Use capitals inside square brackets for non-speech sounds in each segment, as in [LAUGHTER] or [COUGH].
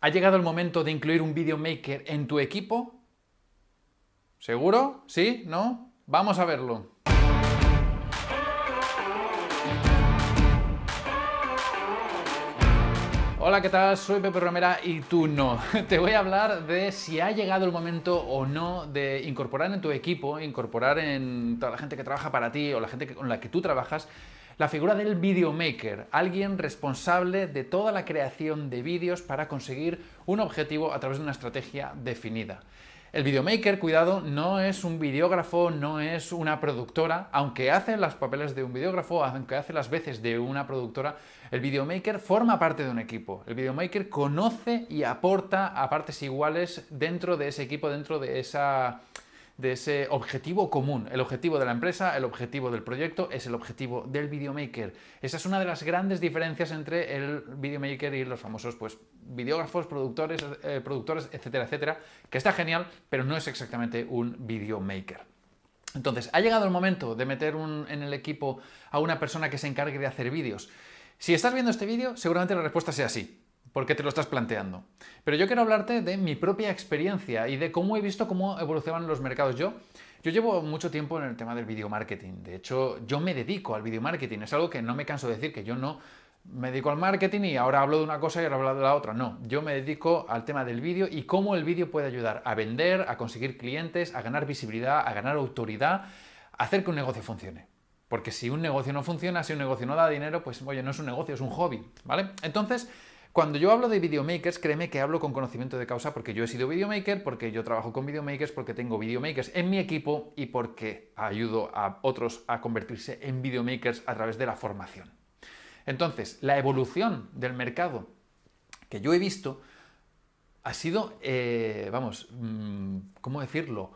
¿Ha llegado el momento de incluir un videomaker en tu equipo? ¿Seguro? ¿Sí? ¿No? Vamos a verlo. Hola, ¿qué tal? Soy Pepe Romera y tú no. [LAUGHS] Te voy a hablar de si ha llegado el momento o no de incorporar en tu equipo, incorporar en toda la gente que trabaja para ti o la gente con la que tú trabajas, la figura del videomaker, alguien responsable de toda la creación de vídeos para conseguir un objetivo a través de una estrategia definida. El videomaker, cuidado, no es un videógrafo, no es una productora, aunque hace los papeles de un videógrafo, aunque hace las veces de una productora, el videomaker forma parte de un equipo. El videomaker conoce y aporta a partes iguales dentro de ese equipo, dentro de esa de ese objetivo común. El objetivo de la empresa, el objetivo del proyecto, es el objetivo del videomaker. Esa es una de las grandes diferencias entre el videomaker y los famosos pues, videógrafos, productores, eh, productores, etcétera, etcétera, que está genial, pero no es exactamente un videomaker. Entonces, ha llegado el momento de meter en el equipo a una persona que se encargue de hacer vídeos. Si estás viendo este vídeo, seguramente la respuesta sea sí porque te lo estás planteando. Pero yo quiero hablarte de mi propia experiencia y de cómo he visto cómo evolucionan los mercados. Yo, yo llevo mucho tiempo en el tema del video marketing. De hecho, yo me dedico al video marketing. Es algo que no me canso de decir, que yo no me dedico al marketing y ahora hablo de una cosa y ahora hablo de la otra. No, yo me dedico al tema del vídeo y cómo el vídeo puede ayudar a vender, a conseguir clientes, a ganar visibilidad, a ganar autoridad, a hacer que un negocio funcione. Porque si un negocio no funciona, si un negocio no da dinero, pues oye, no es un negocio, es un hobby, ¿vale? Entonces, cuando yo hablo de videomakers, créeme que hablo con conocimiento de causa porque yo he sido videomaker, porque yo trabajo con videomakers, porque tengo videomakers en mi equipo y porque ayudo a otros a convertirse en videomakers a través de la formación. Entonces, la evolución del mercado que yo he visto ha sido, eh, vamos, mm, ¿cómo decirlo?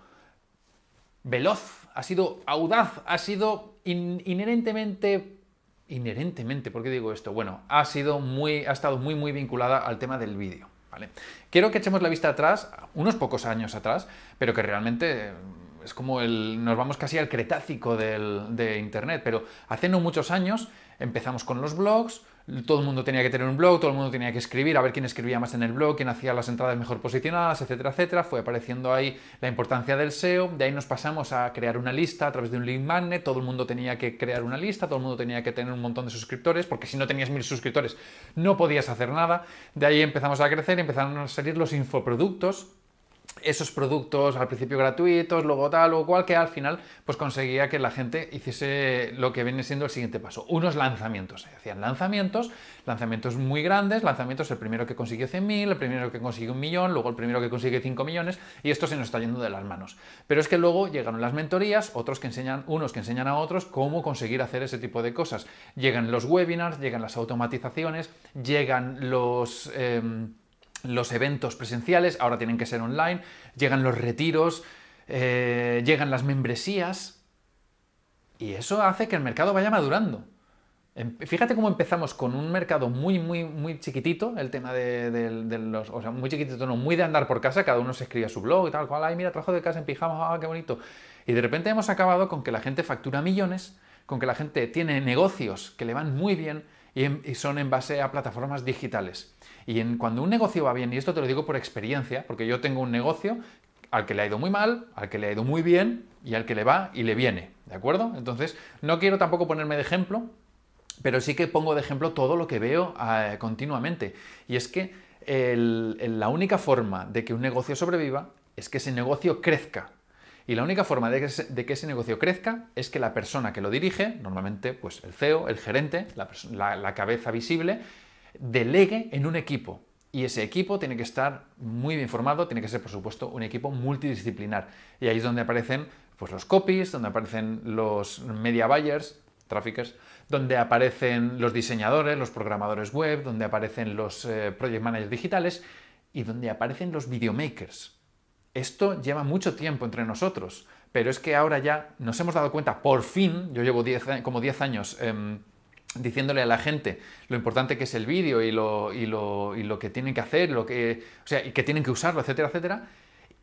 Veloz, ha sido audaz, ha sido inherentemente inherentemente, ¿por qué digo esto? Bueno, ha, sido muy, ha estado muy muy vinculada al tema del vídeo. ¿vale? Quiero que echemos la vista atrás, unos pocos años atrás, pero que realmente es como el, nos vamos casi al cretácico de Internet, pero hace no muchos años empezamos con los blogs, todo el mundo tenía que tener un blog, todo el mundo tenía que escribir, a ver quién escribía más en el blog, quién hacía las entradas mejor posicionadas, etcétera, etcétera. Fue apareciendo ahí la importancia del SEO, de ahí nos pasamos a crear una lista a través de un link magnet, todo el mundo tenía que crear una lista, todo el mundo tenía que tener un montón de suscriptores, porque si no tenías mil suscriptores no podías hacer nada. De ahí empezamos a crecer empezaron a salir los infoproductos, esos productos al principio gratuitos, luego tal o cual, que al final pues conseguía que la gente hiciese lo que viene siendo el siguiente paso, unos lanzamientos. Se hacían lanzamientos, lanzamientos muy grandes, lanzamientos el primero que consiguió 100.000, el primero que consigue un millón, luego el primero que consigue 5 millones, y esto se nos está yendo de las manos. Pero es que luego llegaron las mentorías, otros que enseñan, unos que enseñan a otros cómo conseguir hacer ese tipo de cosas. Llegan los webinars, llegan las automatizaciones, llegan los... Em, los eventos presenciales, ahora tienen que ser online, llegan los retiros, eh, llegan las membresías, y eso hace que el mercado vaya madurando. Em, fíjate cómo empezamos con un mercado muy, muy, muy chiquitito, el tema de, los... O sea, muy chiquitito, no, muy de andar por casa, cada uno se escribía su blog y tal, cual, ay, mira, trabajo de casa en pijama, ah, qué bonito. Y de repente hemos acabado con que la gente factura millones, con que la gente tiene negocios que le van muy bien, y, son en base a plataformas digitales. Y cuando un negocio va bien, y esto te lo digo por experiencia, porque yo tengo un negocio al que le ha ido muy mal, al que le ha ido muy bien y al que le va y le viene, ¿de acuerdo? Entonces, no quiero tampoco ponerme de ejemplo, pero sí que pongo de ejemplo todo lo que veo eh, continuamente. Y es que la única forma de que un negocio sobreviva es que ese negocio crezca. Y la única forma de que, ese, negocio crezca es que la persona que lo dirige, normalmente pues el CEO, el gerente, la, cabeza visible, delegue en un equipo. Y ese equipo tiene que estar muy bien formado, tiene que ser, por supuesto, un equipo multidisciplinar. Y ahí es donde aparecen pues, los copies, donde aparecen los media buyers, traffickers, donde aparecen los diseñadores, los programadores web, donde aparecen los eh, project managers digitales y donde aparecen los videomakers. Esto lleva mucho tiempo entre nosotros, pero es que ahora ya nos hemos dado cuenta, por fin, yo llevo como 10 años em, diciéndole a la gente lo importante que es el vídeo y lo, y, lo, que tienen que hacer, lo que, o sea, y que tienen que usarlo, etcétera, etcétera,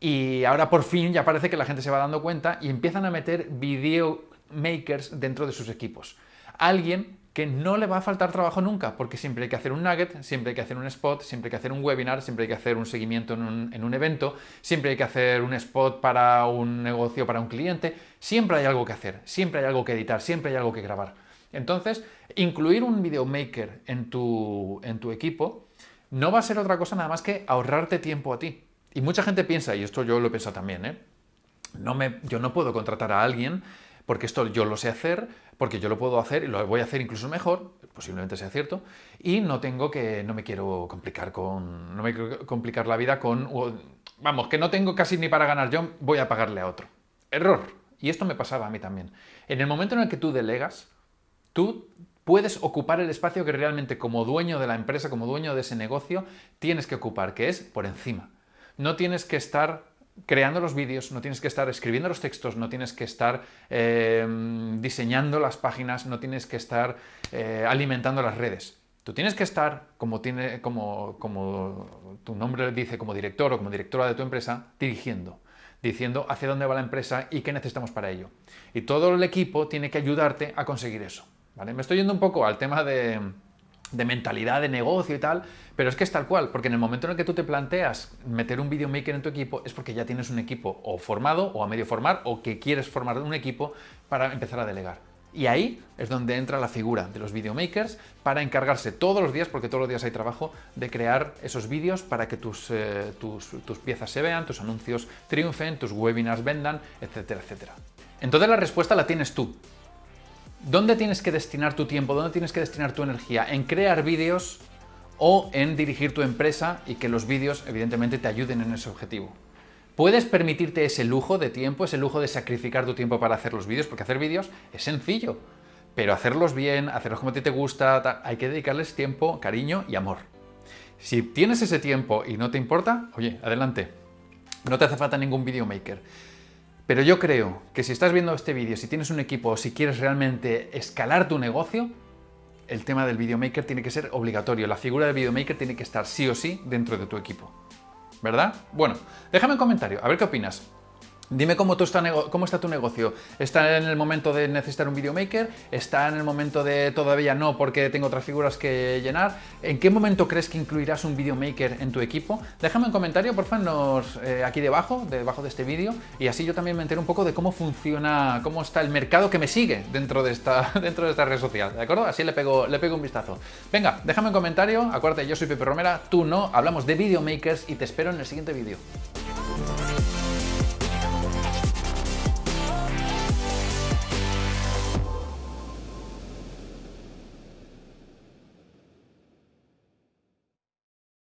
y ahora por fin ya parece que la gente se va dando cuenta y empiezan a meter video makers dentro de sus equipos. alguien que no le va a faltar trabajo nunca, porque siempre hay que hacer un nugget, siempre hay que hacer un spot, siempre hay que hacer un webinar, siempre hay que hacer un seguimiento en un, en un, evento, siempre hay que hacer un spot para un negocio, para un cliente, siempre hay algo que hacer, siempre hay algo que editar, siempre hay algo que grabar. Entonces, incluir un videomaker en tu, en tu equipo no va a ser otra cosa nada más que ahorrarte tiempo a ti. Y mucha gente piensa, y esto yo lo he pensado también, ¿eh? no me, yo no puedo contratar a alguien porque esto yo lo sé hacer, porque yo lo puedo hacer y lo voy a hacer incluso mejor, posiblemente sea cierto, y no tengo que, no me quiero complicar con, no me quiero complicar la vida con, vamos, que no tengo casi ni para ganar yo, voy a pagarle a otro. Error. Y esto me pasaba a mí también. En el momento en el que tú delegas, tú puedes ocupar el espacio que realmente como dueño de la empresa, como dueño de ese negocio, tienes que ocupar, que es por encima. No tienes que estar creando los vídeos, no tienes que estar escribiendo los textos, no tienes que estar eh, diseñando las páginas, no tienes que estar eh, alimentando las redes. Tú tienes que estar, como, tiene, como, como tu nombre dice, como director o como directora de tu empresa, dirigiendo, diciendo hacia dónde va la empresa y qué necesitamos para ello. Y todo el equipo tiene que ayudarte a conseguir eso. Me estoy yendo un poco al tema de, mentalidad de negocio y tal, pero es que es tal cual, porque en el momento en el que tú te planteas meter un videomaker en tu equipo es porque ya tienes un equipo o formado o a medio formar o que quieres formar un equipo para empezar a delegar. Y ahí es donde entra la figura de los videomakers para encargarse todos los días, porque todos los días hay trabajo, de crear esos vídeos para que tus, eh, tus piezas se vean, tus anuncios triunfen, tus webinars vendan, etcétera, etcétera. Entonces la respuesta la tienes tú. ¿Dónde tienes que destinar tu tiempo? ¿Dónde tienes que destinar tu energía? ¿En crear vídeos o en dirigir tu empresa y que los vídeos evidentemente te ayuden en ese objetivo? ¿Puedes permitirte ese lujo de tiempo, ese lujo de sacrificar tu tiempo para hacer los vídeos? Porque hacer vídeos es sencillo, pero hacerlos bien, hacerlos como a ti te gusta, hay que dedicarles tiempo, cariño y amor. Si tienes ese tiempo y no te importa, oye, adelante. No te hace falta ningún videomaker. Pero yo creo que si estás viendo este vídeo, si tienes un equipo o si quieres realmente escalar tu negocio, el tema del videomaker tiene que ser obligatorio. La figura del videomaker tiene que estar sí o sí dentro de tu equipo. ¿Verdad? Bueno, déjame un comentario, a ver qué opinas. Dime cómo, está, tu negocio. ¿Está en el momento de necesitar un videomaker? ¿Está en el momento de todavía no porque tengo otras figuras que llenar? ¿En qué momento crees que incluirás un videomaker en tu equipo? Déjame un comentario, por favor, eh, aquí debajo, debajo de este vídeo, y así yo también me entero un poco de cómo funciona, cómo está el mercado que me sigue dentro de esta, [LAUGHS] dentro de esta red social, ¿de acuerdo? Así le pego, le pego un vistazo. Venga, déjame un comentario, acuérdate, yo soy Pepe Romera, tú no, hablamos de videomakers y te espero en el siguiente vídeo.